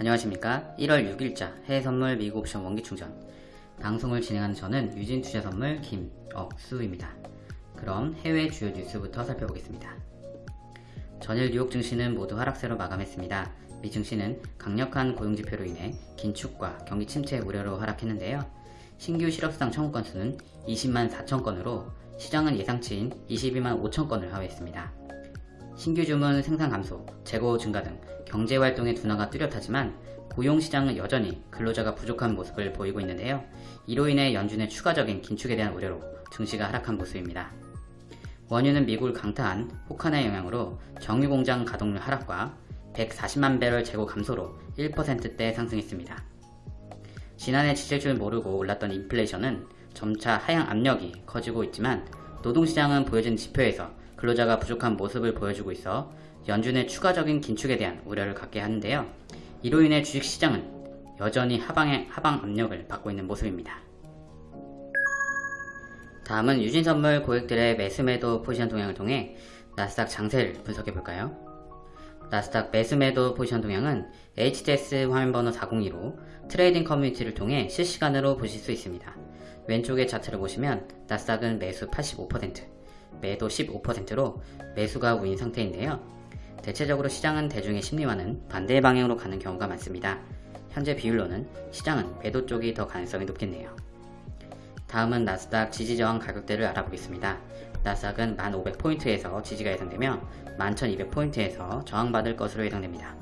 안녕하십니까. 1월 6일자 해외선물 미국 옵션 원기충전. 방송을 진행하는 저는 유진투자선물 김억수입니다. 그럼 해외 주요 뉴스부터 살펴보겠습니다. 전일 뉴욕 증시는 모두 하락세로 마감했습니다. 미 증시는 강력한 고용지표로 인해 긴축과 경기 침체 우려로 하락했는데요. 신규 실업수당 청구 건수는 20만 4천 건으로 시장은 예상치인 22만 5천 건을 하회했습니다. 신규 주문 생산 감소, 재고 증가 등 경제활동의 둔화가 뚜렷하지만 고용시장은 여전히 근로자가 부족한 모습을 보이고 있는데요. 이로 인해 연준의 추가적인 긴축에 대한 우려로 증시가 하락한 모습입니다. 원유는 미국 강타한 혹한의 영향으로 정유공장 가동률 하락과 140만 배럴 재고 감소로 1%대 상승했습니다. 지난해 지칠 줄 모르고 올랐던 인플레이션은 점차 하향 압력이 커지고 있지만 노동시장은 보여진 지표에서 근로자가 부족한 모습을 보여주고 있어 연준의 추가적인 긴축에 대한 우려를 갖게 하는데요. 이로 인해 주식시장은 여전히 하방의 하방 압력을 받고 있는 모습입니다. 다음은 유진선물 고객들의 매수매도 포지션 동향을 통해 나스닥 장세를 분석해 볼까요? 나스닥 매수매도 포지션 동향은 HTS 화면번호 402로 트레이딩 커뮤니티를 통해 실시간으로 보실 수 있습니다. 왼쪽의 차트를 보시면 나스닥은 매수 85%, 매도 15%로 매수가 우인 상태인데요. 대체적으로 시장은 대중의 심리와는 반대의 방향으로 가는 경우가 많습니다. 현재 비율로는 시장은 매도 쪽이 더 가능성이 높겠네요. 다음은 나스닥 지지저항 가격대를 알아보겠습니다. 나스닥은 1500포인트에서 지지가 예상되며 11200포인트에서 저항받을 것으로 예상됩니다.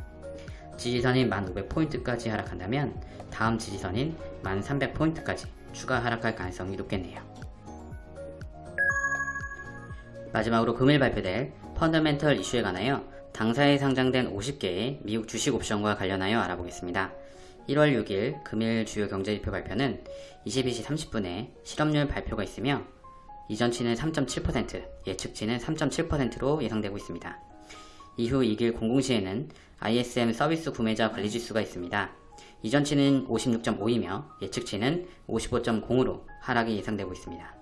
지지선인 1500포인트까지 하락한다면 다음 지지선인 1300포인트까지 추가 하락할 가능성이 높겠네요. 마지막으로 금일 발표될 펀더멘털 이슈에 관하여 당사에 상장된 50개의 미국 주식 옵션과 관련하여 알아보겠습니다. 1월 6일 금일 주요 경제지표 발표는 22시 30분에 실업률 발표가 있으며 이전치는 3.7%, 예측치는 3.7%로 예상되고 있습니다. 이후 2일 공공시에는 ISM 서비스 구매자 관리지수가 있습니다. 이전치는 56.5이며 예측치는 55.0으로 하락이 예상되고 있습니다.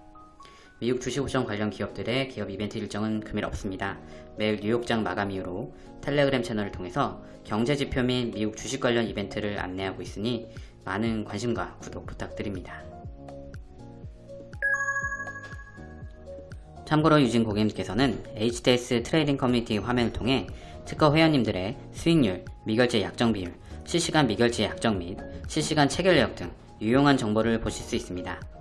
미국 주식옵션 관련 기업들의 기업 이벤트 일정은 금일 없습니다. 매일 뉴욕장 마감 이후로 텔레그램 채널을 통해서 경제지표 및 미국 주식 관련 이벤트를 안내하고 있으니 많은 관심과 구독 부탁드립니다. 참고로 유진 고객님께서는 HTS 트레이딩 커뮤니티 화면을 통해 특허 회원님들의 수익률, 미결제 약정 비율, 실시간 미결제 약정 및 실시간 체결 내역 등 유용한 정보를 보실 수 있습니다.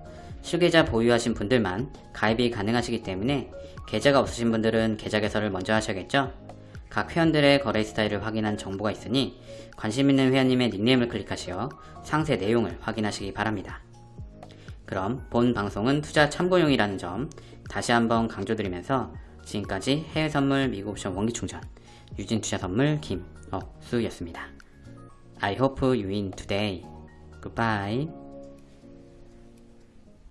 실계좌 보유하신 분들만 가입이 가능하시기 때문에 계좌가 없으신 분들은 계좌 개설을 먼저 하셔야겠죠? 각 회원들의 거래 스타일을 확인한 정보가 있으니 관심 있는 회원님의 닉네임을 클릭하시어 상세 내용을 확인하시기 바랍니다. 그럼 본 방송은 투자 참고용이라는 점 다시 한번 강조드리면서 지금까지 해외선물 미국옵션 원기충전 유진투자선물 김억수였습니다. I hope you win today. Goodbye.